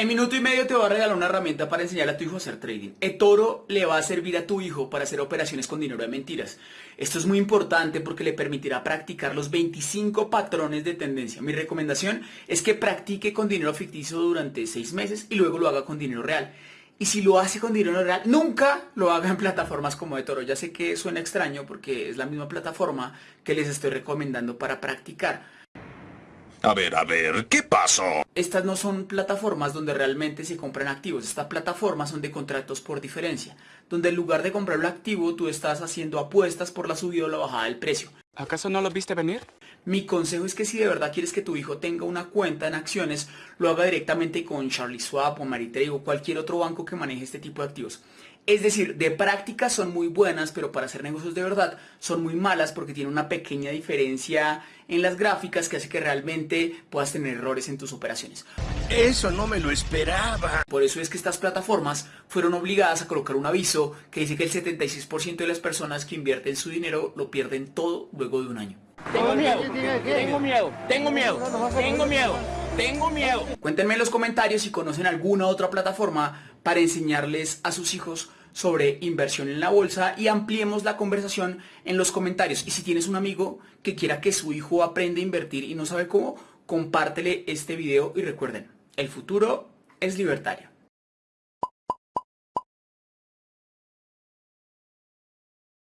En minuto y medio te voy a regalar una herramienta para enseñarle a tu hijo a hacer trading. eToro le va a servir a tu hijo para hacer operaciones con dinero de mentiras. Esto es muy importante porque le permitirá practicar los 25 patrones de tendencia. Mi recomendación es que practique con dinero ficticio durante 6 meses y luego lo haga con dinero real. Y si lo hace con dinero real, nunca lo haga en plataformas como eToro. Ya sé que suena extraño porque es la misma plataforma que les estoy recomendando para practicar. A ver, a ver, ¿qué pasó? Estas no son plataformas donde realmente se compran activos. Estas plataformas son de contratos por diferencia, donde en lugar de comprar un activo, tú estás haciendo apuestas por la subida o la bajada del precio. ¿Acaso no lo viste venir? Mi consejo es que si de verdad quieres que tu hijo tenga una cuenta en acciones, lo haga directamente con Charlie Swap o Maritrade o cualquier otro banco que maneje este tipo de activos. Es decir, de práctica son muy buenas, pero para hacer negocios de verdad son muy malas porque tiene una pequeña diferencia en las gráficas que hace que realmente puedas tener errores en tus operaciones. Eso no me lo esperaba. Por eso es que estas plataformas fueron obligadas a colocar un aviso que dice que el 76% de las personas que invierten su dinero lo pierden todo luego de un año. Tengo miedo, tengo miedo, tengo miedo, tengo miedo, tengo miedo. Cuéntenme en los comentarios si conocen alguna otra plataforma para enseñarles a sus hijos sobre inversión en la bolsa y ampliemos la conversación en los comentarios. Y si tienes un amigo que quiera que su hijo aprenda a invertir y no sabe cómo, compártele este video y recuerden, el futuro es libertario.